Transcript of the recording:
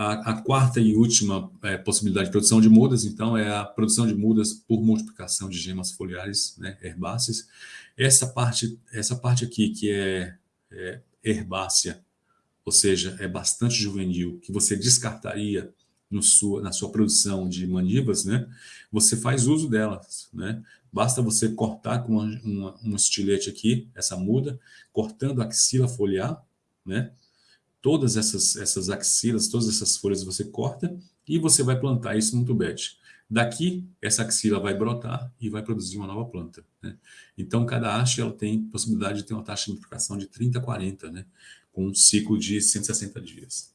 A, a quarta e última é, possibilidade de produção de mudas, então, é a produção de mudas por multiplicação de gemas foliares né, herbáceas. Essa parte, essa parte aqui, que é, é herbácea, ou seja, é bastante juvenil, que você descartaria sua, na sua produção de mandibas, né, você faz uso delas. Né? Basta você cortar com uma, uma, um estilete aqui, essa muda, cortando a axila foliar, né? Todas essas, essas axilas, todas essas folhas você corta e você vai plantar isso num tubete. Daqui, essa axila vai brotar e vai produzir uma nova planta. Né? Então, cada haste ela tem possibilidade de ter uma taxa de multiplicação de 30 a 40, né? com um ciclo de 160 dias.